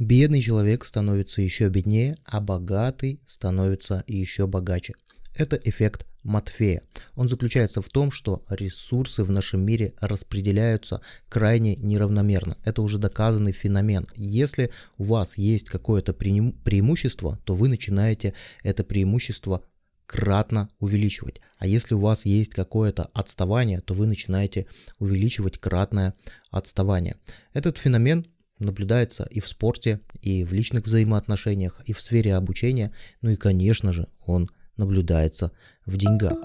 Бедный человек становится еще беднее, а богатый становится еще богаче. Это эффект Матфея. Он заключается в том, что ресурсы в нашем мире распределяются крайне неравномерно. Это уже доказанный феномен. Если у вас есть какое-то преимущество, то вы начинаете это преимущество кратно увеличивать. А если у вас есть какое-то отставание, то вы начинаете увеличивать кратное отставание. Этот феномен наблюдается и в спорте, и в личных взаимоотношениях, и в сфере обучения, ну и, конечно же, он наблюдается в деньгах.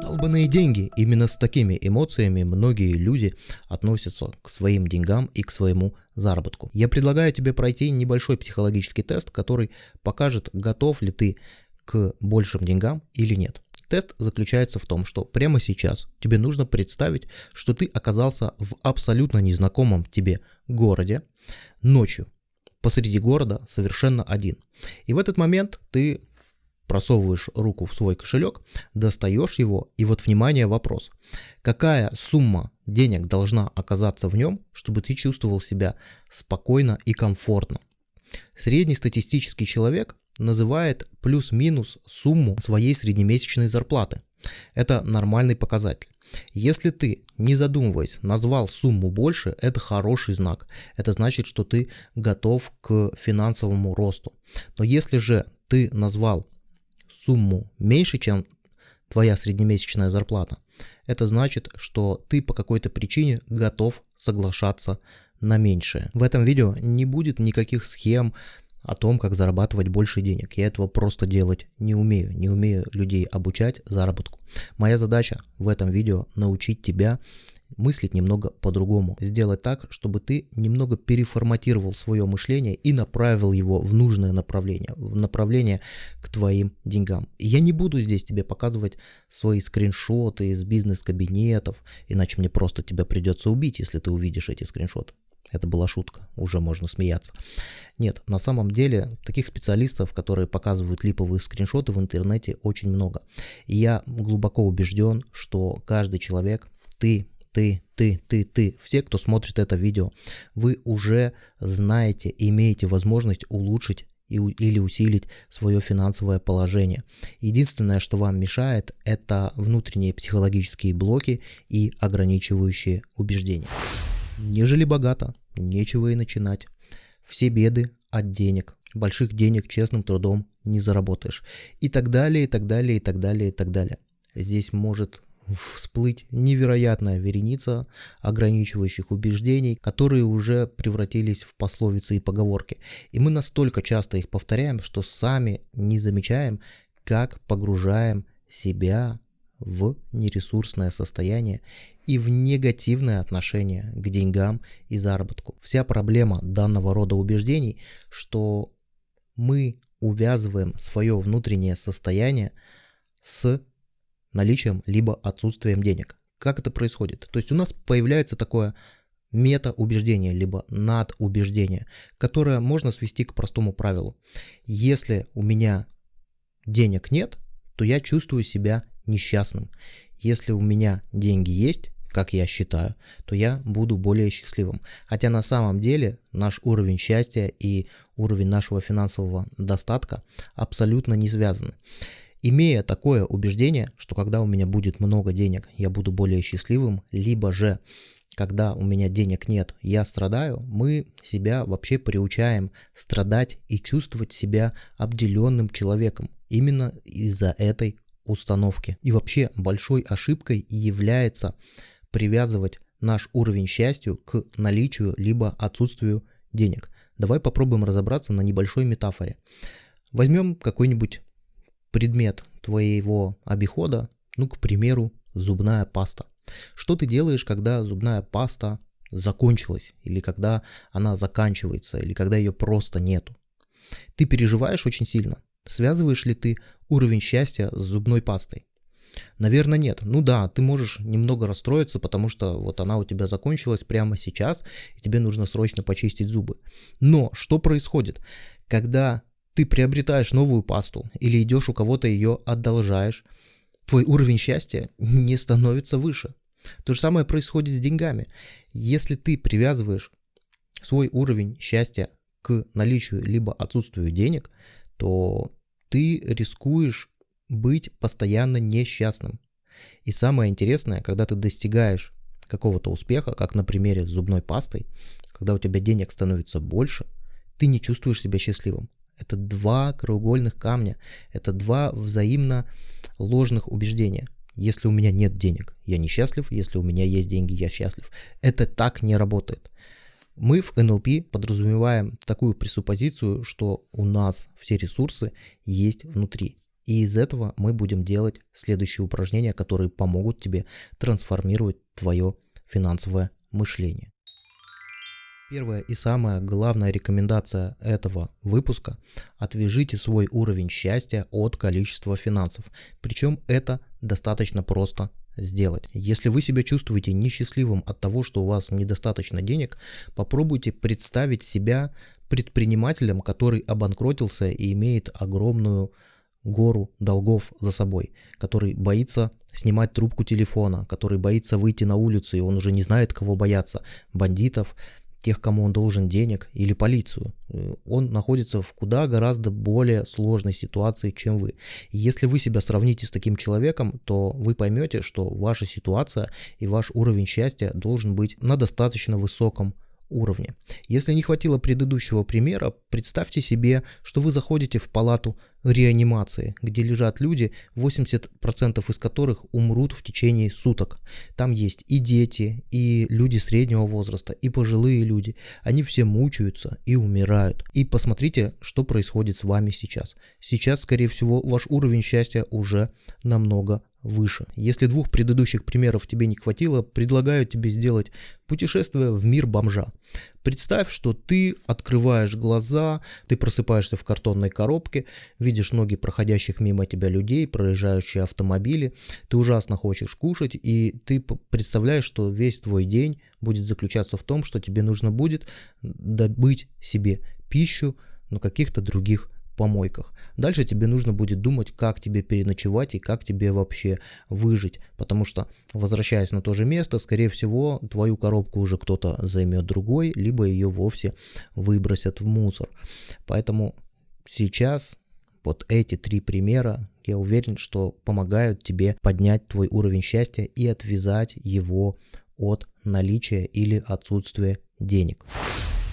Долбанные деньги. Именно с такими эмоциями многие люди относятся к своим деньгам и к своему заработку. Я предлагаю тебе пройти небольшой психологический тест, который покажет, готов ли ты к большим деньгам или нет. Тест заключается в том, что прямо сейчас тебе нужно представить, что ты оказался в абсолютно незнакомом тебе городе ночью, посреди города совершенно один. И в этот момент ты просовываешь руку в свой кошелек, достаешь его, и вот, внимание, вопрос. Какая сумма денег должна оказаться в нем, чтобы ты чувствовал себя спокойно и комфортно? Среднестатистический человек называет плюс-минус сумму своей среднемесячной зарплаты. Это нормальный показатель. Если ты, не задумываясь, назвал сумму больше, это хороший знак. Это значит, что ты готов к финансовому росту. Но если же ты назвал сумму меньше, чем твоя среднемесячная зарплата, это значит, что ты по какой-то причине готов соглашаться на меньшее. В этом видео не будет никаких схем, о том, как зарабатывать больше денег. Я этого просто делать не умею, не умею людей обучать заработку. Моя задача в этом видео научить тебя мыслить немного по-другому, сделать так, чтобы ты немного переформатировал свое мышление и направил его в нужное направление, в направление к твоим деньгам. Я не буду здесь тебе показывать свои скриншоты из бизнес-кабинетов, иначе мне просто тебя придется убить, если ты увидишь эти скриншоты. Это была шутка, уже можно смеяться. Нет, на самом деле таких специалистов, которые показывают липовые скриншоты в интернете очень много. И я глубоко убежден, что каждый человек, ты, ты, ты, ты, ты, все, кто смотрит это видео, вы уже знаете, имеете возможность улучшить или усилить свое финансовое положение. Единственное, что вам мешает, это внутренние психологические блоки и ограничивающие убеждения. Нежели богато, нечего и начинать. Все беды от денег. Больших денег честным трудом не заработаешь. И так далее, и так далее, и так далее, и так далее. Здесь может всплыть невероятная вереница ограничивающих убеждений, которые уже превратились в пословицы и поговорки. И мы настолько часто их повторяем, что сами не замечаем, как погружаем себя в нересурсное состояние и в негативное отношение к деньгам и заработку. Вся проблема данного рода убеждений, что мы увязываем свое внутреннее состояние с наличием либо отсутствием денег. Как это происходит? То есть у нас появляется такое мета-убеждение, либо надубеждение, которое можно свести к простому правилу. Если у меня денег нет, то я чувствую себя несчастным. Если у меня деньги есть, как я считаю, то я буду более счастливым. Хотя на самом деле наш уровень счастья и уровень нашего финансового достатка абсолютно не связаны. Имея такое убеждение, что когда у меня будет много денег, я буду более счастливым, либо же когда у меня денег нет, я страдаю, мы себя вообще приучаем страдать и чувствовать себя обделенным человеком именно из-за этой установки. И вообще большой ошибкой является привязывать наш уровень счастья к наличию либо отсутствию денег. Давай попробуем разобраться на небольшой метафоре. Возьмем какой-нибудь предмет твоего обихода, ну, к примеру, зубная паста. Что ты делаешь, когда зубная паста закончилась, или когда она заканчивается, или когда ее просто нету? Ты переживаешь очень сильно. Связываешь ли ты уровень счастья с зубной пастой? Наверное, нет. Ну да, ты можешь немного расстроиться, потому что вот она у тебя закончилась прямо сейчас, и тебе нужно срочно почистить зубы. Но что происходит? Когда ты приобретаешь новую пасту или идешь у кого-то ее одолжаешь, твой уровень счастья не становится выше. То же самое происходит с деньгами. Если ты привязываешь свой уровень счастья к наличию либо отсутствию денег, то ты рискуешь быть постоянно несчастным. И самое интересное, когда ты достигаешь какого-то успеха, как на примере с зубной пастой, когда у тебя денег становится больше, ты не чувствуешь себя счастливым. Это два краеугольных камня, это два взаимно ложных убеждения. Если у меня нет денег, я несчастлив, если у меня есть деньги, я счастлив. Это так не работает. Мы в НЛП подразумеваем такую пресуппозицию, что у нас все ресурсы есть внутри. И из этого мы будем делать следующие упражнения, которые помогут тебе трансформировать твое финансовое мышление. Первая и самая главная рекомендация этого выпуска – отвяжите свой уровень счастья от количества финансов. Причем это достаточно просто сделать. Если вы себя чувствуете несчастливым от того, что у вас недостаточно денег, попробуйте представить себя предпринимателем, который обанкротился и имеет огромную гору долгов за собой, который боится снимать трубку телефона, который боится выйти на улицу, и он уже не знает, кого бояться, бандитов, тех, кому он должен денег, или полицию. Э, он находится в куда гораздо более сложной ситуации, чем вы. Если вы себя сравните с таким человеком, то вы поймете, что ваша ситуация и ваш уровень счастья должен быть на достаточно высоком уровне. Если не хватило предыдущего примера, представьте себе, что вы заходите в палату реанимации, где лежат люди, 80% из которых умрут в течение суток. Там есть и дети, и люди среднего возраста, и пожилые люди. Они все мучаются и умирают. И посмотрите, что происходит с вами сейчас. Сейчас, скорее всего, ваш уровень счастья уже намного выше. Если двух предыдущих примеров тебе не хватило, предлагаю тебе сделать путешествие в мир бомжа. Представь, что ты открываешь глаза, ты просыпаешься в картонной коробке, видишь ноги проходящих мимо тебя людей, проезжающие автомобили, ты ужасно хочешь кушать, и ты представляешь, что весь твой день будет заключаться в том, что тебе нужно будет добыть себе пищу на каких-то других помойках. Дальше тебе нужно будет думать, как тебе переночевать и как тебе вообще выжить, потому что, возвращаясь на то же место, скорее всего, твою коробку уже кто-то займет другой, либо ее вовсе выбросят в мусор. Поэтому сейчас вот эти три примера, я уверен, что помогают тебе поднять твой уровень счастья и отвязать его от наличия или отсутствия денег.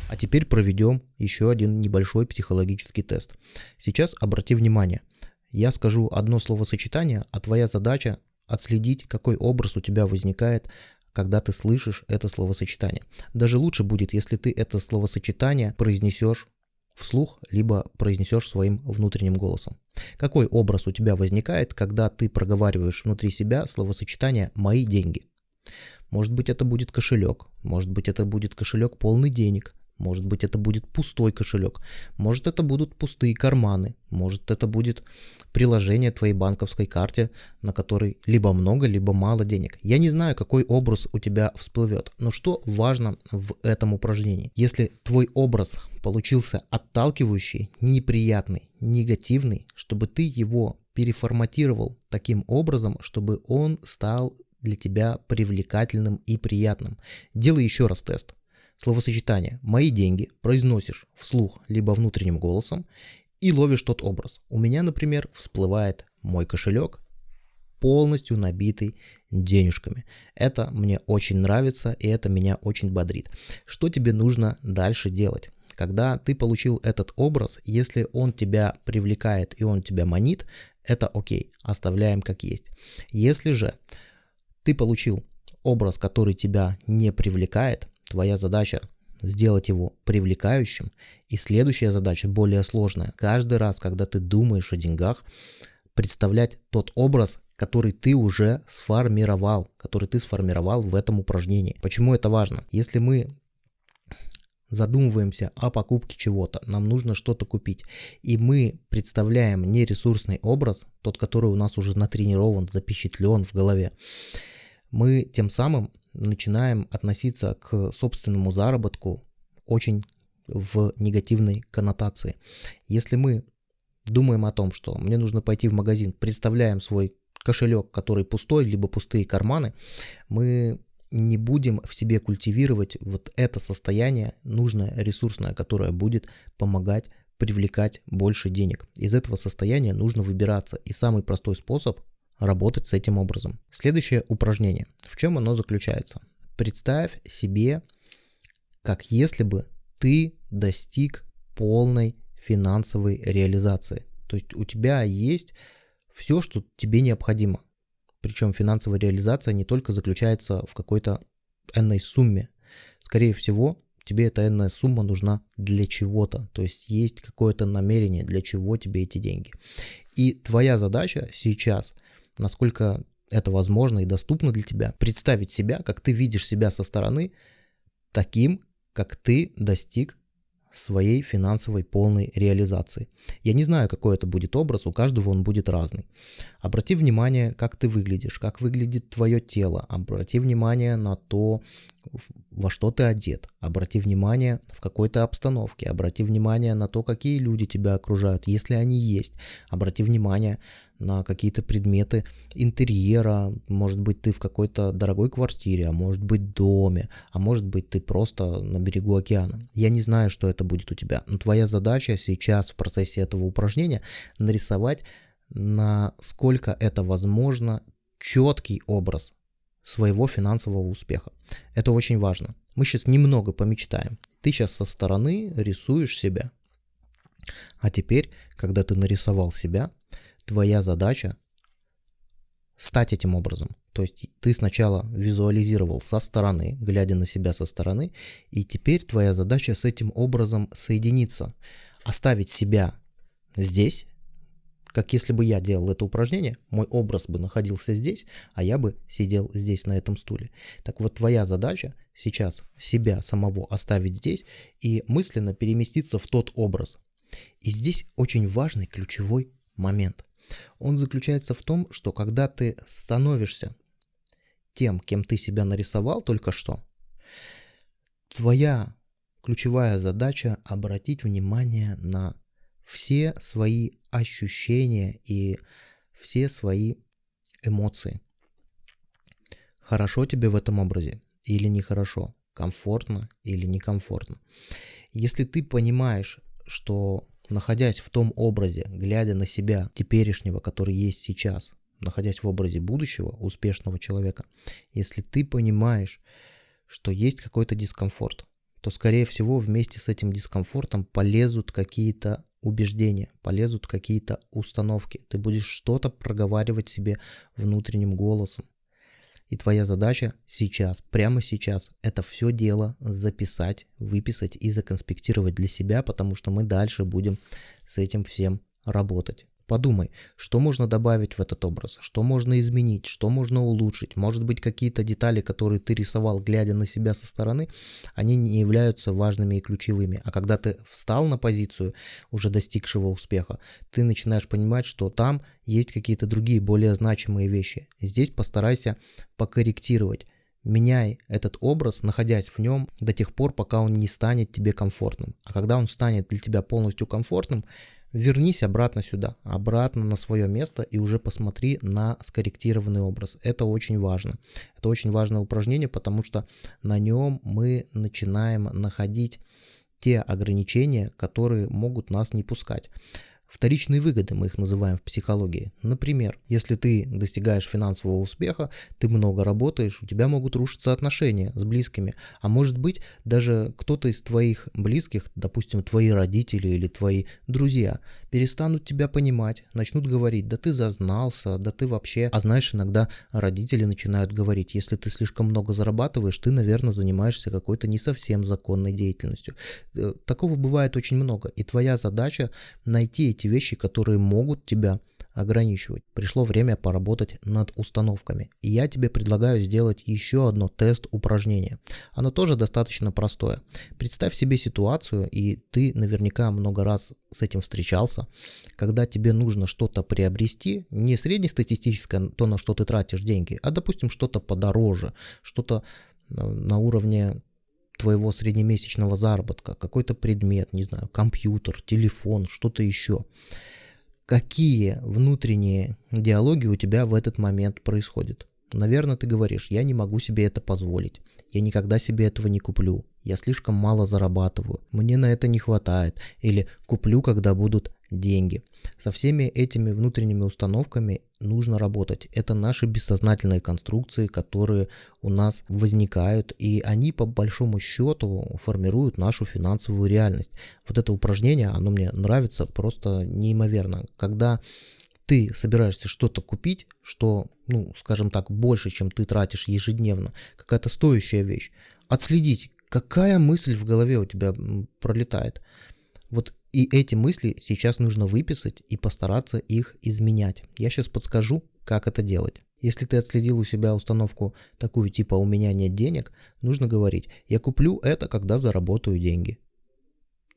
А теперь проведем еще один небольшой психологический тест. Сейчас обрати внимание, я скажу одно словосочетание, а твоя задача отследить, какой образ у тебя возникает, когда ты слышишь это словосочетание. Даже лучше будет, если ты это словосочетание произнесешь вслух, либо произнесешь своим внутренним голосом. Какой образ у тебя возникает, когда ты проговариваешь внутри себя словосочетание «мои деньги»? Может быть это будет кошелек, может быть это будет кошелек полный денег, может быть, это будет пустой кошелек. Может, это будут пустые карманы. Может, это будет приложение твоей банковской карте, на которой либо много, либо мало денег. Я не знаю, какой образ у тебя всплывет. Но что важно в этом упражнении? Если твой образ получился отталкивающий, неприятный, негативный, чтобы ты его переформатировал таким образом, чтобы он стал для тебя привлекательным и приятным. Делай еще раз тест словосочетание «мои деньги» произносишь вслух либо внутренним голосом и ловишь тот образ. У меня, например, всплывает мой кошелек, полностью набитый денежками. Это мне очень нравится и это меня очень бодрит. Что тебе нужно дальше делать? Когда ты получил этот образ, если он тебя привлекает и он тебя манит, это окей, оставляем как есть. Если же ты получил образ, который тебя не привлекает, Твоя задача сделать его привлекающим. И следующая задача, более сложная. Каждый раз, когда ты думаешь о деньгах, представлять тот образ, который ты уже сформировал, который ты сформировал в этом упражнении. Почему это важно? Если мы задумываемся о покупке чего-то, нам нужно что-то купить, и мы представляем нересурсный образ, тот, который у нас уже натренирован, запечатлен в голове, мы тем самым начинаем относиться к собственному заработку очень в негативной коннотации. Если мы думаем о том, что мне нужно пойти в магазин, представляем свой кошелек, который пустой, либо пустые карманы, мы не будем в себе культивировать вот это состояние нужное, ресурсное, которое будет помогать привлекать больше денег. Из этого состояния нужно выбираться. И самый простой способ работать с этим образом. Следующее упражнение. В чем оно заключается? Представь себе, как если бы ты достиг полной финансовой реализации. То есть у тебя есть все, что тебе необходимо. Причем финансовая реализация не только заключается в какой-то энной сумме. Скорее всего, тебе эта энная сумма нужна для чего-то. То есть есть какое-то намерение, для чего тебе эти деньги. И твоя задача сейчас, насколько это возможно и доступно для тебя, представить себя, как ты видишь себя со стороны, таким, как ты достиг своей финансовой полной реализации. Я не знаю, какой это будет образ, у каждого он будет разный. Обрати внимание, как ты выглядишь, как выглядит твое тело. Обрати внимание на то, во что ты одет. Обрати внимание в какой-то обстановке. Обрати внимание на то, какие люди тебя окружают, если они есть. Обрати внимание на какие-то предметы интерьера. Может быть, ты в какой-то дорогой квартире, а может быть, доме, а может быть, ты просто на берегу океана. Я не знаю, что это будет у тебя, но твоя задача сейчас в процессе этого упражнения нарисовать, насколько это возможно, четкий образ своего финансового успеха. Это очень важно. Мы сейчас немного помечтаем. Ты сейчас со стороны рисуешь себя. А теперь, когда ты нарисовал себя, твоя задача стать этим образом. То есть ты сначала визуализировал со стороны, глядя на себя со стороны, и теперь твоя задача с этим образом соединиться, оставить себя здесь, как если бы я делал это упражнение, мой образ бы находился здесь, а я бы сидел здесь на этом стуле. Так вот, твоя задача сейчас себя самого оставить здесь и мысленно переместиться в тот образ. И здесь очень важный ключевой момент – он заключается в том, что когда ты становишься тем, кем ты себя нарисовал только что, твоя ключевая задача обратить внимание на все свои ощущения и все свои эмоции. Хорошо тебе в этом образе или нехорошо, комфортно или некомфортно. Если ты понимаешь, что находясь в том образе, глядя на себя теперешнего, который есть сейчас, находясь в образе будущего, успешного человека, если ты понимаешь, что есть какой-то дискомфорт, то, скорее всего, вместе с этим дискомфортом полезут какие-то убеждения, полезут какие-то установки. Ты будешь что-то проговаривать себе внутренним голосом. И твоя задача сейчас, прямо сейчас, это все дело записать, выписать и законспектировать для себя, потому что мы дальше будем с этим всем работать. Подумай, что можно добавить в этот образ, что можно изменить, что можно улучшить. Может быть, какие-то детали, которые ты рисовал, глядя на себя со стороны, они не являются важными и ключевыми. А когда ты встал на позицию уже достигшего успеха, ты начинаешь понимать, что там есть какие-то другие, более значимые вещи. Здесь постарайся покорректировать. Меняй этот образ, находясь в нем до тех пор, пока он не станет тебе комфортным. А когда он станет для тебя полностью комфортным, вернись обратно сюда, обратно на свое место и уже посмотри на скорректированный образ. Это очень важно. Это очень важное упражнение, потому что на нем мы начинаем находить те ограничения, которые могут нас не пускать. Вторичные выгоды мы их называем в психологии. Например, если ты достигаешь финансового успеха, ты много работаешь, у тебя могут рушиться отношения с близкими, а может быть даже кто-то из твоих близких, допустим, твои родители или твои друзья, перестанут тебя понимать, начнут говорить, да ты зазнался, да ты вообще... А знаешь, иногда родители начинают говорить, если ты слишком много зарабатываешь, ты, наверное, занимаешься какой-то не совсем законной деятельностью. Э, такого бывает очень много, и твоя задача найти эти вещи, которые могут тебя ограничивать. Пришло время поработать над установками. И я тебе предлагаю сделать еще одно тест упражнение. Оно тоже достаточно простое. Представь себе ситуацию, и ты наверняка много раз с этим встречался, когда тебе нужно что-то приобрести, не среднестатистическое, то, на что ты тратишь деньги, а, допустим, что-то подороже, что-то на уровне твоего среднемесячного заработка, какой-то предмет, не знаю, компьютер, телефон, что-то еще. Какие внутренние диалоги у тебя в этот момент происходят? Наверное, ты говоришь, я не могу себе это позволить, я никогда себе этого не куплю, я слишком мало зарабатываю, мне на это не хватает, или куплю, когда будут деньги. Со всеми этими внутренними установками нужно работать. Это наши бессознательные конструкции, которые у нас возникают, и они по большому счету формируют нашу финансовую реальность. Вот это упражнение, оно мне нравится просто неимоверно. Когда ты собираешься что-то купить, что, ну, скажем так, больше, чем ты тратишь ежедневно, какая-то стоящая вещь, отследить, какая мысль в голове у тебя пролетает. Вот и эти мысли сейчас нужно выписать и постараться их изменять. Я сейчас подскажу, как это делать. Если ты отследил у себя установку такую типа «у меня нет денег», нужно говорить «я куплю это, когда заработаю деньги».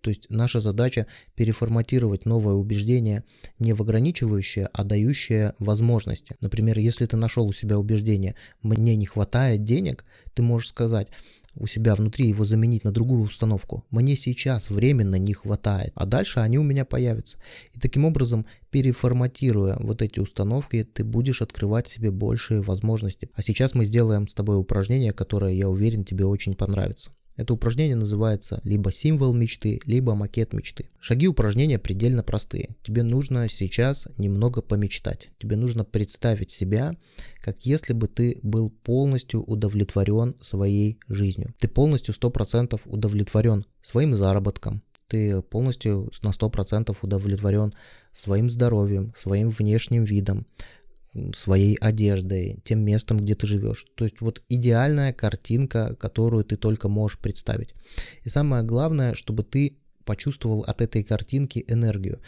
То есть наша задача переформатировать новое убеждение не в ограничивающее, а дающее возможности. Например, если ты нашел у себя убеждение «мне не хватает денег», ты можешь сказать у себя внутри его заменить на другую установку. Мне сейчас временно не хватает, а дальше они у меня появятся. И таким образом, переформатируя вот эти установки, ты будешь открывать себе большие возможности. А сейчас мы сделаем с тобой упражнение, которое, я уверен, тебе очень понравится. Это упражнение называется либо символ мечты, либо макет мечты. Шаги упражнения предельно простые. Тебе нужно сейчас немного помечтать. Тебе нужно представить себя, как если бы ты был полностью удовлетворен своей жизнью. Ты полностью 100% удовлетворен своим заработком, ты полностью на 100% удовлетворен своим здоровьем, своим внешним видом, своей одеждой, тем местом, где ты живешь. То есть вот идеальная картинка, которую ты только можешь представить. И самое главное, чтобы ты почувствовал от этой картинки энергию.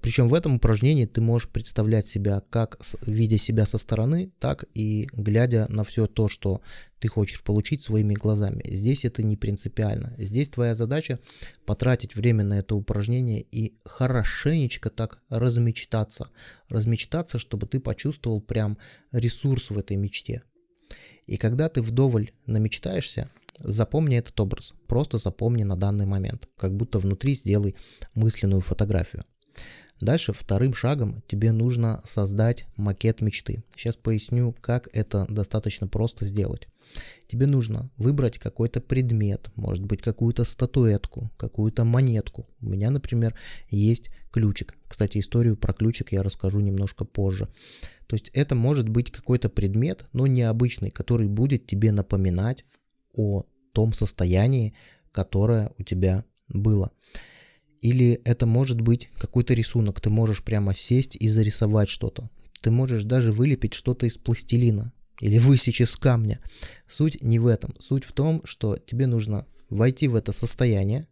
Причем в этом упражнении ты можешь представлять себя как видя себя со стороны, так и глядя на все то, что ты хочешь получить своими глазами. Здесь это не принципиально. Здесь твоя задача потратить время на это упражнение и хорошенечко так размечтаться. Размечтаться, чтобы ты почувствовал прям ресурс в этой мечте. И когда ты вдоволь намечтаешься, запомни этот образ. Просто запомни на данный момент. Как будто внутри сделай мысленную фотографию. Дальше вторым шагом тебе нужно создать макет мечты. Сейчас поясню, как это достаточно просто сделать. Тебе нужно выбрать какой-то предмет, может быть какую-то статуэтку, какую-то монетку. У меня, например, есть ключик. Кстати, историю про ключик я расскажу немножко позже. То есть это может быть какой-то предмет, но необычный, который будет тебе напоминать о том состоянии, которое у тебя было. Или это может быть какой-то рисунок, ты можешь прямо сесть и зарисовать что-то. Ты можешь даже вылепить что-то из пластилина или высечь из камня. Суть не в этом. Суть в том, что тебе нужно войти в это состояние,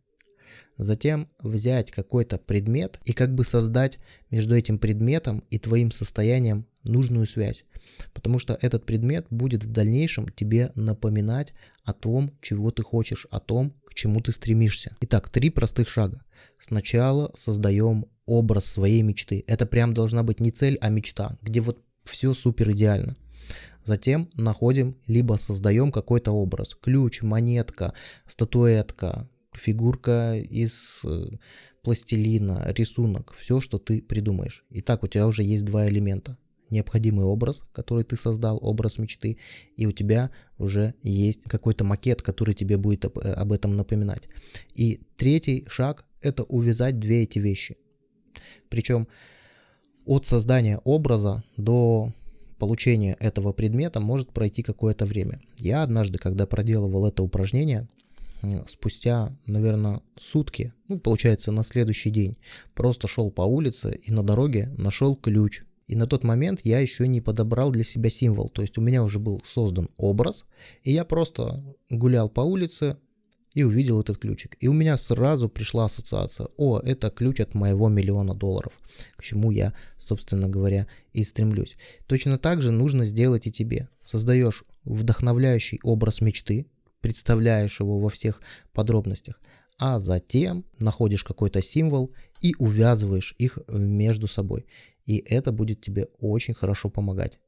затем взять какой-то предмет и как бы создать между этим предметом и твоим состоянием нужную связь. Потому что этот предмет будет в дальнейшем тебе напоминать о том, чего ты хочешь, о том, к чему ты стремишься. Итак, три простых шага. Сначала создаем образ своей мечты. Это прям должна быть не цель, а мечта, где вот все супер идеально. Затем находим, либо создаем какой-то образ. Ключ, монетка, статуэтка, фигурка из э, пластилина, рисунок, все, что ты придумаешь. Итак, у тебя уже есть два элемента необходимый образ, который ты создал, образ мечты, и у тебя уже есть какой-то макет, который тебе будет об, э, об этом напоминать. И третий шаг – это увязать две эти вещи. Причем от создания образа до получения этого предмета может пройти какое-то время. Я однажды, когда проделывал это упражнение, спустя, наверное, сутки, ну, получается, на следующий день, просто шел по улице и на дороге нашел ключ и на тот момент я еще не подобрал для себя символ. То есть у меня уже был создан образ, и я просто гулял по улице и увидел этот ключик. И у меня сразу пришла ассоциация. О, это ключ от моего миллиона долларов. К чему я, собственно говоря, и стремлюсь. Точно так же нужно сделать и тебе. Создаешь вдохновляющий образ мечты, представляешь его во всех подробностях, а затем находишь какой-то символ и увязываешь их между собой и это будет тебе очень хорошо помогать.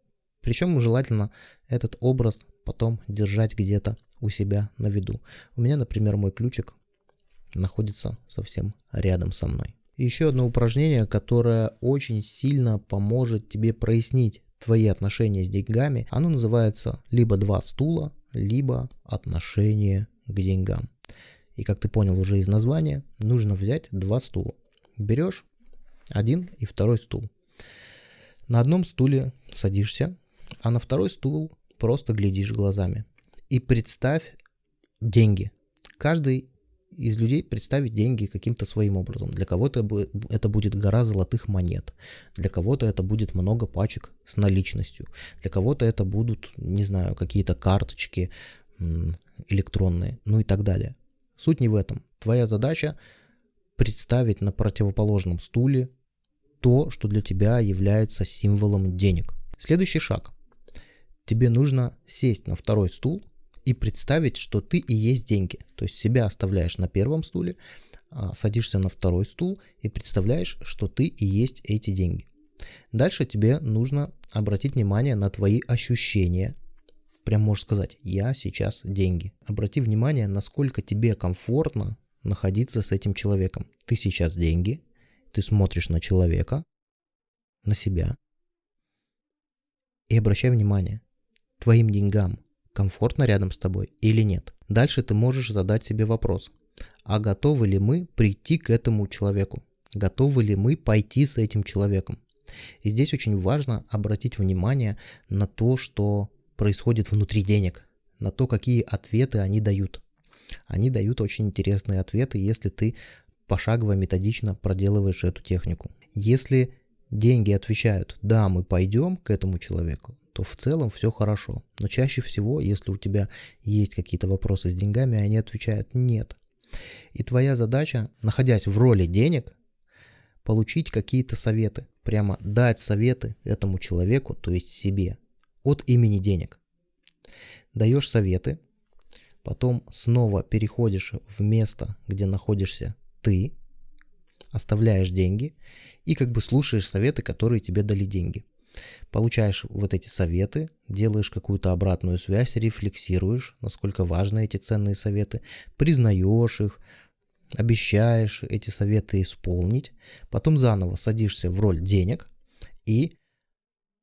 Причем желательно этот образ потом держать где-то у себя на виду. У меня, например, мой ключик находится совсем рядом со мной. Еще одно упражнение, которое очень сильно поможет тебе прояснить твои отношения с деньгами, оно называется либо два стула, либо отношение к деньгам. И как ты понял уже из названия, нужно взять два стула. Берешь один и второй стул. На одном стуле садишься, а на второй стул просто глядишь глазами. И представь деньги. Каждый из людей представить деньги каким-то своим образом. Для кого-то это будет гора золотых монет, для кого-то это будет много пачек с наличностью, для кого-то это будут, не знаю, какие-то карточки электронные, ну и так далее. Суть не в этом. Твоя задача представить на противоположном стуле то, что для тебя является символом денег. Следующий шаг. Тебе нужно сесть на второй стул и представить, что ты и есть деньги. То есть себя оставляешь на первом стуле, а, садишься на второй стул и представляешь, что ты и есть эти деньги. Дальше тебе нужно обратить внимание на твои ощущения. Прям можешь сказать, я сейчас деньги. Обрати внимание, насколько тебе комфортно находиться с этим человеком. Ты сейчас деньги, ты смотришь на человека, на себя, и обращай внимание, твоим деньгам комфортно рядом с тобой или нет. Дальше ты можешь задать себе вопрос, а готовы ли мы прийти к этому человеку? Готовы ли мы пойти с этим человеком? И здесь очень важно обратить внимание на то, что происходит внутри денег, на то, какие ответы они дают. Они дают очень интересные ответы, если ты пошагово, методично проделываешь эту технику. Если деньги отвечают «да, мы пойдем к этому человеку», то в целом все хорошо. Но чаще всего, если у тебя есть какие-то вопросы с деньгами, они отвечают «нет». И твоя задача, находясь в роли денег, получить какие-то советы, прямо дать советы этому человеку, то есть себе, от имени денег. Даешь советы, потом снова переходишь в место, где находишься ты, оставляешь деньги и как бы слушаешь советы, которые тебе дали деньги. Получаешь вот эти советы, делаешь какую-то обратную связь, рефлексируешь, насколько важны эти ценные советы, признаешь их, обещаешь эти советы исполнить, потом заново садишься в роль денег и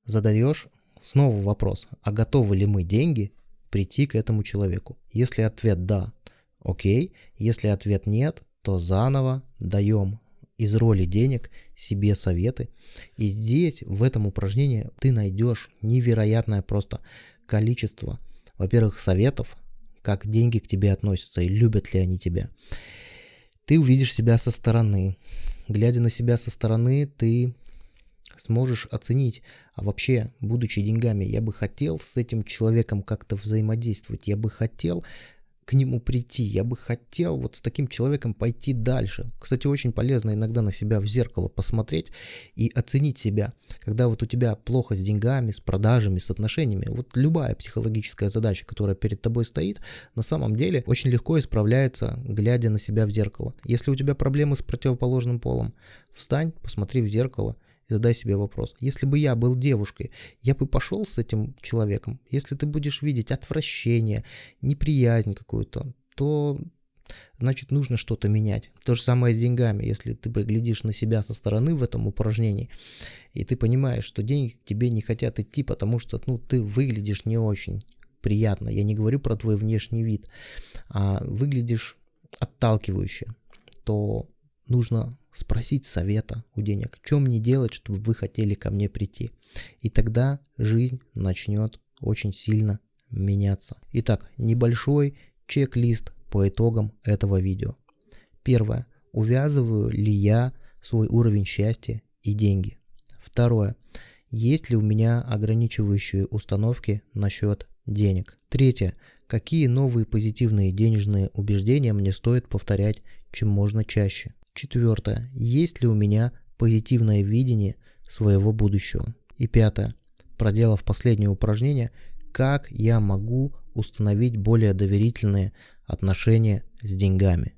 задаешь снова вопрос, а готовы ли мы деньги прийти к этому человеку? Если ответ да, окей, если ответ нет, то заново даем из роли денег себе советы. И здесь, в этом упражнении, ты найдешь невероятное просто количество, во-первых, советов, как деньги к тебе относятся и любят ли они тебя. Ты увидишь себя со стороны. Глядя на себя со стороны, ты сможешь оценить, а вообще, будучи деньгами, я бы хотел с этим человеком как-то взаимодействовать, я бы хотел к нему прийти. Я бы хотел вот с таким человеком пойти дальше. Кстати, очень полезно иногда на себя в зеркало посмотреть и оценить себя. Когда вот у тебя плохо с деньгами, с продажами, с отношениями, вот любая психологическая задача, которая перед тобой стоит, на самом деле очень легко исправляется, глядя на себя в зеркало. Если у тебя проблемы с противоположным полом, встань, посмотри в зеркало – и задай себе вопрос. Если бы я был девушкой, я бы пошел с этим человеком. Если ты будешь видеть отвращение, неприязнь какую-то, то значит нужно что-то менять. То же самое с деньгами. Если ты глядишь на себя со стороны в этом упражнении, и ты понимаешь, что деньги к тебе не хотят идти, потому что ну, ты выглядишь не очень приятно. Я не говорю про твой внешний вид, а выглядишь отталкивающе, то нужно спросить совета у денег, чем мне делать, чтобы вы хотели ко мне прийти. И тогда жизнь начнет очень сильно меняться. Итак, небольшой чек-лист по итогам этого видео. Первое. Увязываю ли я свой уровень счастья и деньги? Второе. Есть ли у меня ограничивающие установки насчет денег? Третье. Какие новые позитивные денежные убеждения мне стоит повторять чем можно чаще? Четвертое. Есть ли у меня позитивное видение своего будущего? И пятое. Проделав последнее упражнение, как я могу установить более доверительные отношения с деньгами?